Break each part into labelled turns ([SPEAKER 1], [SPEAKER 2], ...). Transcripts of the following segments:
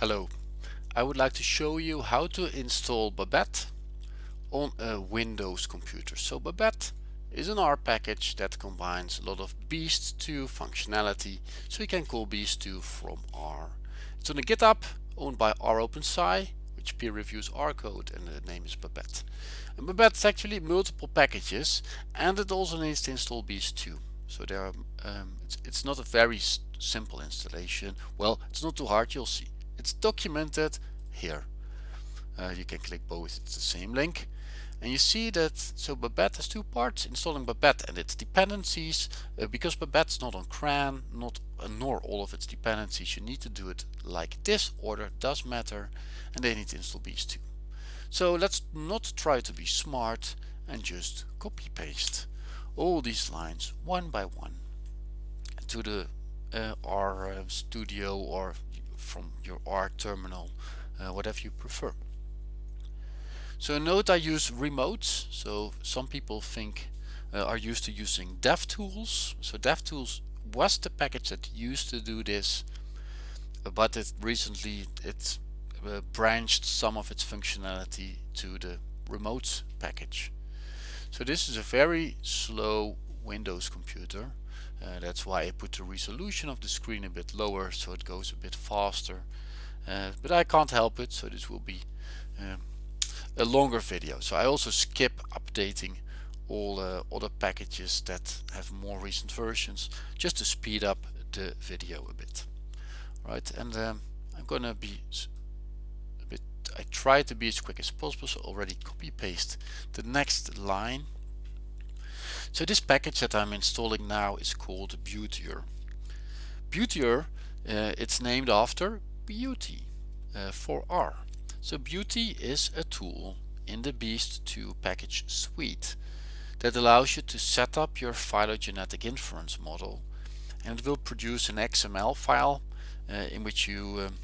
[SPEAKER 1] Hello, I would like to show you how to install Babette on a Windows computer. So Babette is an R package that combines a lot of Beast2 functionality so you can call Beast2 from R. It's on a GitHub owned by ROpenSci which peer reviews R code and the name is Babette. And Babette is actually multiple packages and it also needs to install Beast2. So there are, um, it's, it's not a very simple installation. Well, it's not too hard, you'll see. It's documented here. Uh, you can click both, it's the same link. And you see that, so Babette has two parts, installing Babette and its dependencies. Uh, because Babette's not on CRAN, not, uh, nor all of its dependencies, you need to do it like this. Order does matter, and they need to install Beast2. So let's not try to be smart and just copy paste all these lines one by one to the uh, R uh, studio or from your R terminal, uh, whatever you prefer. So note I use remotes. So some people think uh, are used to using DevTools. So DevTools was the package that used to do this, but it recently it uh, branched some of its functionality to the remotes package. So this is a very slow Windows computer uh, that's why I put the resolution of the screen a bit lower so it goes a bit faster. Uh, but I can't help it, so this will be um, a longer video. So I also skip updating all uh, other packages that have more recent versions just to speed up the video a bit. Right, and um, I'm gonna be a bit, I try to be as quick as possible, so already copy paste the next line so this package that I'm installing now is called Beautier. Beautier, uh, it's named after BEAUti uh, for R. So BEAUti is a tool in the Beast2 package suite that allows you to set up your phylogenetic inference model and it will produce an XML file uh, in which you um,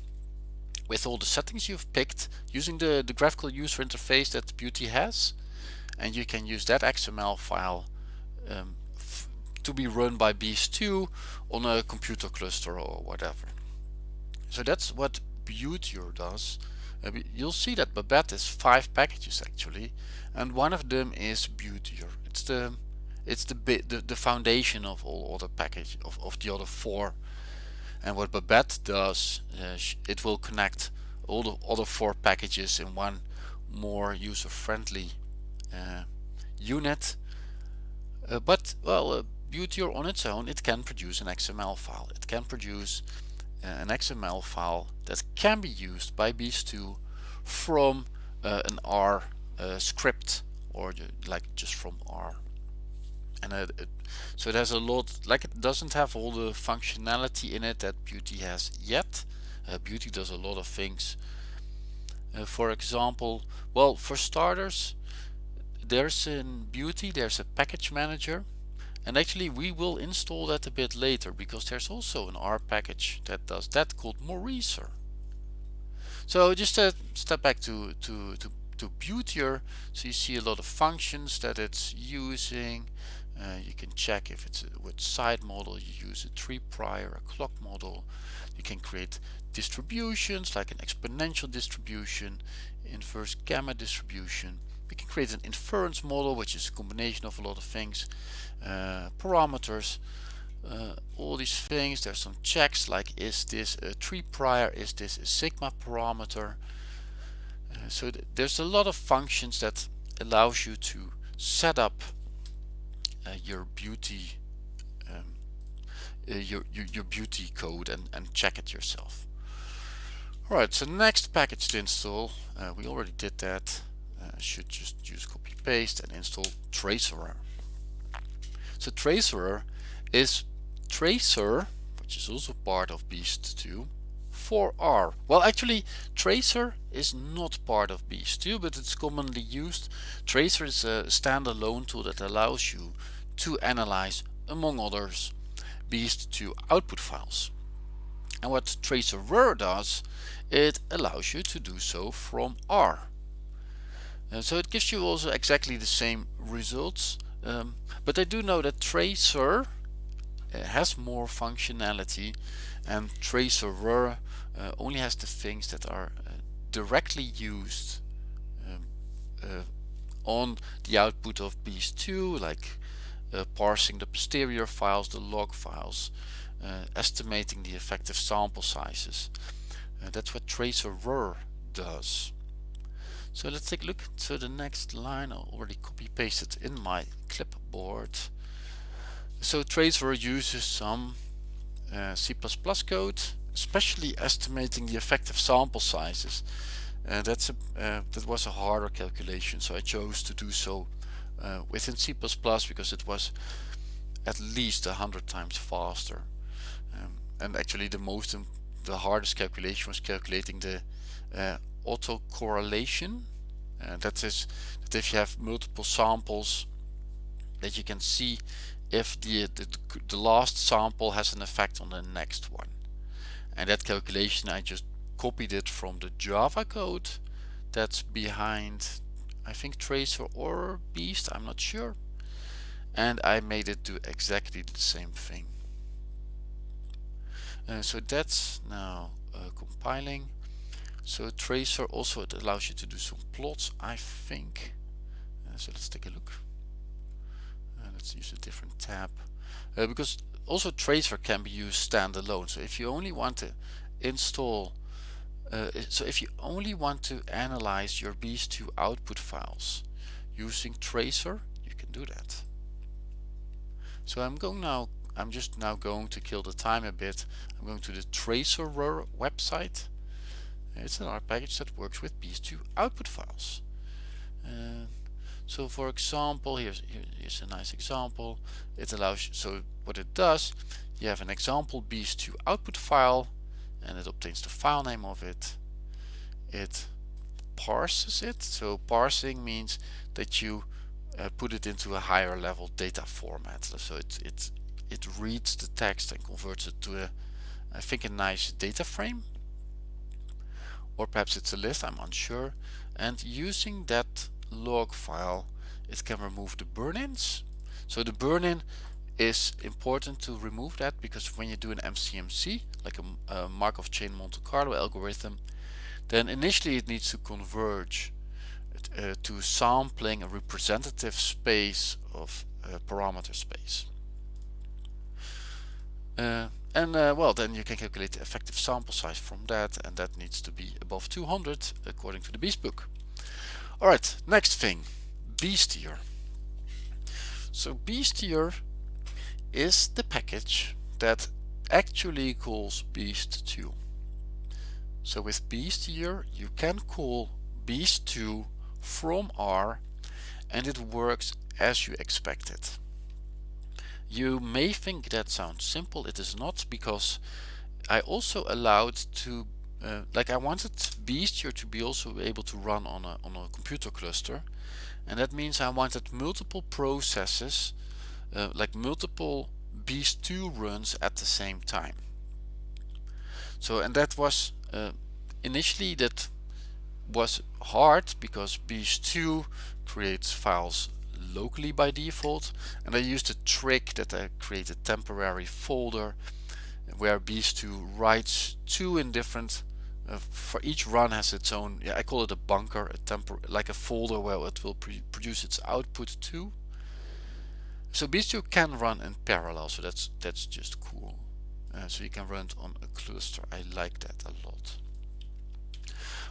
[SPEAKER 1] with all the settings you've picked using the, the graphical user interface that BEAUti has and you can use that XML file um, to be run by Beast2 on a computer cluster or whatever. So that's what Beautier does. Uh, you'll see that Babette is five packages actually, and one of them is Beautier. It's the it's the the, the foundation of all other package of, of the other four. And what Babette does, uh, it will connect all the other four packages in one more user-friendly uh, unit uh, but well, uh, on its own, it can produce an XML file. It can produce uh, an XML file that can be used by Beast2 from uh, an R uh, script or like just from R. And uh, it, so it has a lot, like it doesn't have all the functionality in it that BEAUti has yet. BEAUti does a lot of things. for example, well, for starters, there's in BEAUti there's a package manager and actually we will install that a bit later because there's also an R package that does that called Mauricer. So just a step back to, to, to, to Beautier. So you see a lot of functions that it's using. Uh, you can check if it's a, side model you use a tree prior a clock model. You can create distributions like an exponential distribution inverse gamma distribution we can create an inference model which is a combination of a lot of things uh, parameters uh, all these things. There's some checks like is this a tree prior? Is this a sigma parameter? Uh, so th there's a lot of functions that allows you to set up uh, your beauty um, uh, your, your, your beauty code and, and check it yourself. Alright so next package to install uh, we already did that uh, should just use copy paste and install Tracerer. So Tracerer is Tracer, which is also part of Beast2, for R. Well, actually, Tracer is not part of Beast2, but it's commonly used. Tracer is a standalone tool that allows you to analyze, among others, Beast2 output files. And what Tracerer does, it allows you to do so from R. Uh, so it gives you also exactly the same results. Um, but I do know that Tracer uh, has more functionality and tracerer uh, only has the things that are uh, directly used um, on the output of beast2 like parsing the posterior files, the log files, estimating the effective sample sizes. That's what tracer does. So let's take a look. to the next line I already copy pasted in my clipboard. So tracerer uses some uh, C++ code, especially estimating the effective sample sizes. Uh, that's a, uh, that was a harder calculation, so I chose to do so uh, within C++ because it was at least a hundred times faster. Um, and actually, the most the hardest calculation was calculating the uh, autocorrelation. Uh, that is that if you have multiple samples, that you can see if the, the, the last sample has an effect on the next one. And that calculation I just copied it from the Java code that's behind I think Tracer or Beast, I'm not sure. And I made it do exactly the same thing. Uh, so that's now uh, compiling. So Tracer also it allows you to do some plots, I think. Uh, so let's take a look. Uh, let's use a different tab. Uh, because also Tracer can be used standalone. So if you only want to install uh, so if you only want to analyze your beast2 output files using tracer you can do that so I'm going now I'm just now going to kill the time a bit I'm going to the tracer website it's an R package that works with beast2 output files. Uh, so for example here's, here's a nice example. It allows so what it does you have an example beast2 output file and it obtains the file name of it. It parses it. So parsing means that you uh, put it into a higher level data format. So it it it reads the text and converts it to a I think a nice data frame or perhaps it's a list I'm unsure. And using that log file it can remove the burn-ins. So the burn-in is important to remove that because when you do an MCMC like a, a Markov chain Monte Carlo algorithm then initially it needs to converge uh, to sampling a representative space of uh, parameter space. Uh, and uh, well then you can calculate the effective sample size from that and that needs to be above 200 according to the beast book alright next thing beastier so beastier is the package that actually calls beast2. So with beastier you can call beast2 from R and it works as you expected. You may think that sounds simple, it is not because I also allowed to uh, like I wanted Beastier to be also able to run on a, on a computer cluster. And that means I wanted multiple processes uh, like multiple beast2 runs at the same time. So and that was uh, initially that was hard because beast2 creates files locally by default and I used a trick that I create a temporary folder where beast2 writes two in different uh, for each run has its own yeah I call it a bunker a tempor like a folder where it will produce its output too so beast2 can run in parallel, so that's that's just cool. Uh, so you can run it on a cluster. I like that a lot.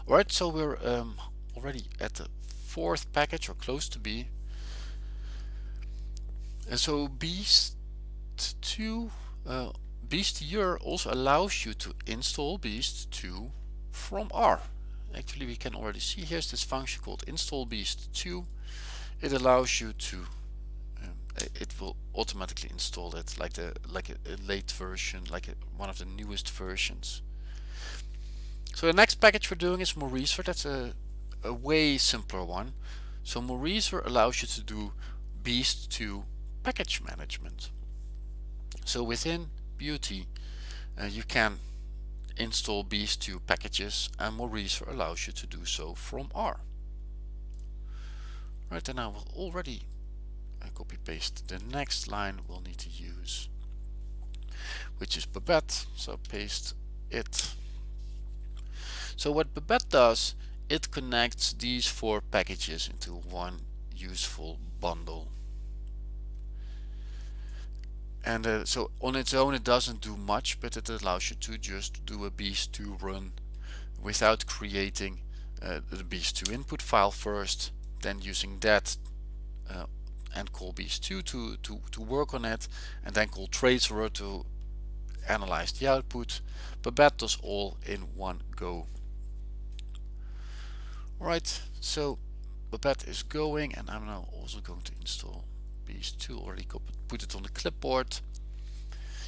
[SPEAKER 1] Alright, so we're um, already at the fourth package or close to be. And so Beast2, uh, Beastier also allows you to install Beast2 from R. Actually, we can already see here's this function called install Beast2. It allows you to it will automatically install it like the like a, a late version like a, one of the newest versions so the next package we're doing is Mauricer that's a, a way simpler one so Mauricer allows you to do beast2 package management. So within BEAUti uh, you can install beast2 packages and Mauricer allows you to do so from R. Right and I will already copy paste the next line we'll need to use which is Babette. So paste it. So what Babette does it connects these four packages into one useful bundle and uh, so on its own it doesn't do much but it allows you to just do a beast2 run without creating uh, the beast2 input file first then using that uh, and call beast2 to, to, to work on it and then call tracer to analyze the output. Babette does all in one go. Alright so Babette is going and I'm now also going to install beast2 already put it on the clipboard.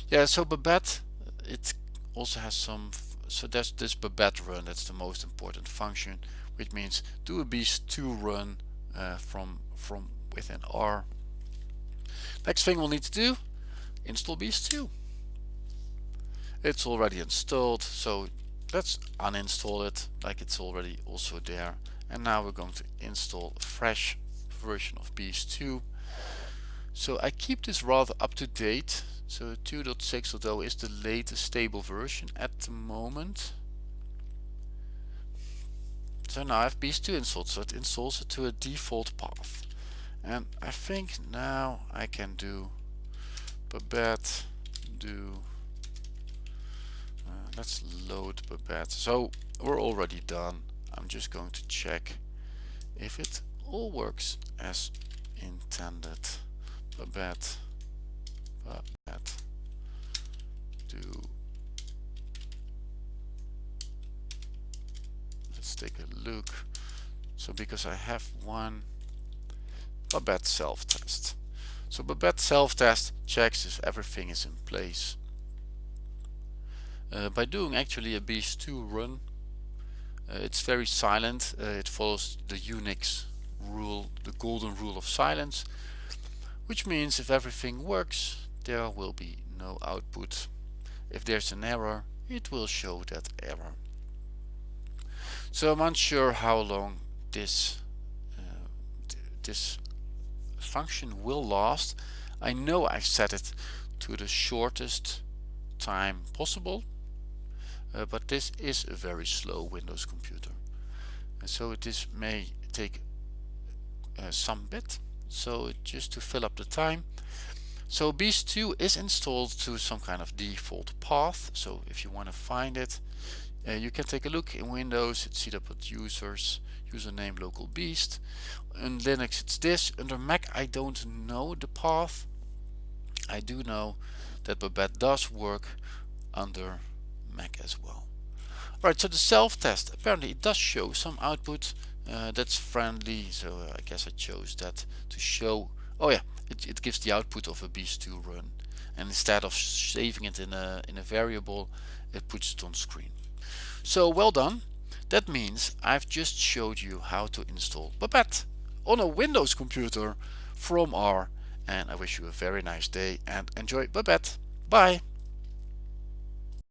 [SPEAKER 1] Yeah so Babette it also has some so that's this Babette run that's the most important function which means do a beast2 run uh, from from within R. Next thing we'll need to do install beast2 it's already installed so let's uninstall it like it's already also there. And now we're going to install a fresh version of beast2 so I keep this rather up to date so 2.6.0 is the latest stable version at the moment. So now I have beast2 installed, so it installs it to a default path. And I think now I can do Babette do uh, let's load Babette. So we're already done. I'm just going to check if it all works as intended. Babette that do let's take a look. So because I have one Babette self-test so Babette self-test checks if everything is in place. Uh, by doing actually a beast2 run uh, it's very silent. Uh, it follows the Unix rule the golden rule of silence which means if everything works there will be no output. If there's an error, it will show that error. So I'm unsure how long this uh, this function will last. I know I've set it to the shortest time possible, uh, but this is a very slow Windows computer. And so this may take uh, some bit. So just to fill up the time, so Beast2 is installed to some kind of default path. So if you want to find it, uh, you can take a look in Windows. It's set up with users, username local beast. In Linux it's this. Under Mac I don't know the path. I do know that Babette does work under Mac as well. Alright, so the self-test, apparently it does show some output uh, that's friendly, so uh, I guess I chose that to show, oh yeah, it, it gives the output of a beast2 run and instead of saving it in a, in a variable it puts it on screen. So well done. That means I've just showed you how to install Babette on a Windows computer from R and I wish you a very nice day and enjoy Babette. Bye!